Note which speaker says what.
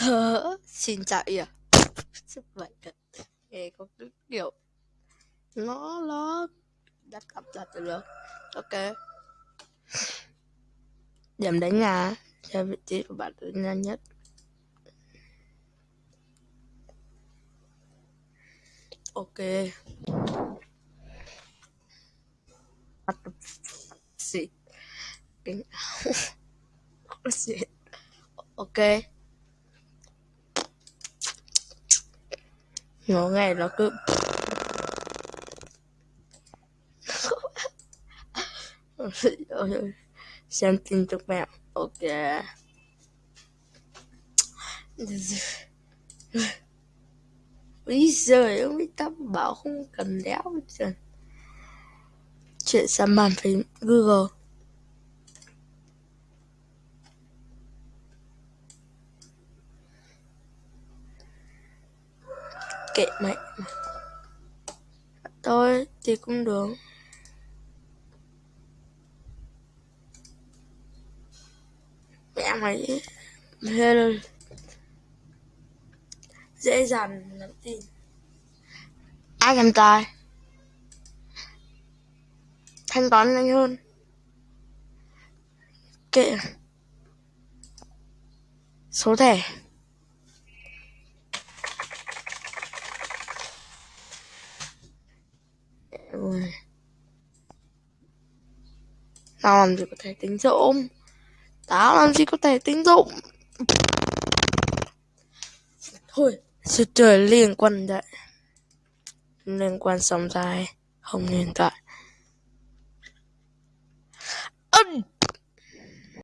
Speaker 1: Hớ, xin chào à? Sức vậy thật Nghe có cái kiểu Nó nó Đắt cặp đặt được. Ok. Điểm đánh nhà Cho vị trí của bạn nhanh nhất. Ok. What the shit áo. Shit Ok. Nó nghe nó cứ xem tin chúc mèo ok. Bây giờ ông biết tắm bảo không cần đéo chuyện sang bàn phím google. Kệ mẹ tôi thì cũng được. Mẹ mày hello dễ dàng lắm tin. Ai làm tài? Thanh toán nhanh hơn. Kệ. Số thẻ. Rồi Tao làm gì có thể tính dụng Tao làm gì có thể tính dụng Thôi Sự trời liên quan đấy Liên quan sống dài Không hiện tại